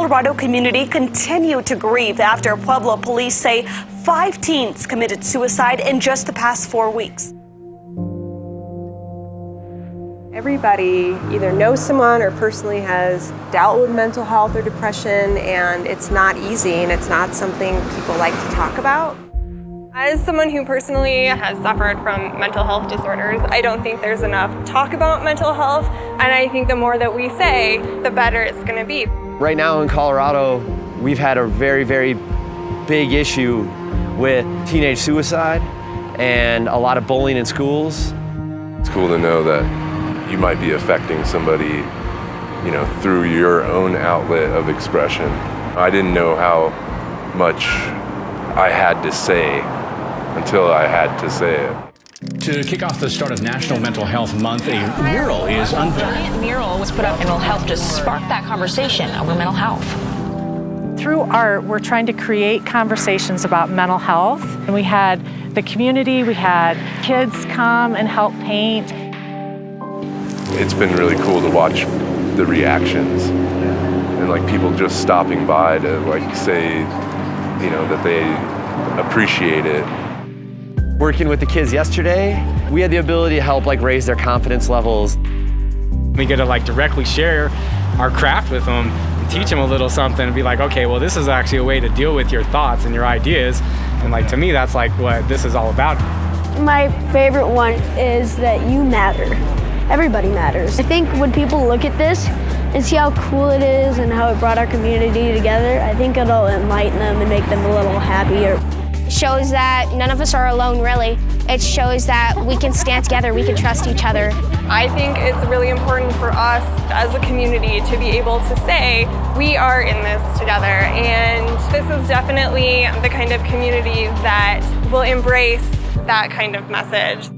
Colorado community continue to grieve after Pueblo police say five teens committed suicide in just the past four weeks. Everybody either knows someone or personally has dealt with mental health or depression, and it's not easy and it's not something people like to talk about. As someone who personally has suffered from mental health disorders, I don't think there's enough talk about mental health, and I think the more that we say, the better it's going to be. Right now in Colorado, we've had a very, very big issue with teenage suicide and a lot of bullying in schools. It's cool to know that you might be affecting somebody, you know, through your own outlet of expression. I didn't know how much I had to say until I had to say it. To kick off the start of National Mental Health Month, a mural is unveiled. A mural was put up and will help to spark that conversation over mental health. Through art, we're trying to create conversations about mental health. And we had the community, we had kids come and help paint. It's been really cool to watch the reactions and like people just stopping by to like say, you know, that they appreciate it. Working with the kids yesterday, we had the ability to help like raise their confidence levels. We get to like directly share our craft with them and teach them a little something and be like, okay, well, this is actually a way to deal with your thoughts and your ideas. And like to me, that's like what this is all about. My favorite one is that you matter. Everybody matters. I think when people look at this and see how cool it is and how it brought our community together, I think it'll enlighten them and make them a little happier. Shows that none of us are alone, really. It shows that we can stand together, we can trust each other. I think it's really important for us as a community to be able to say, we are in this together. And this is definitely the kind of community that will embrace that kind of message.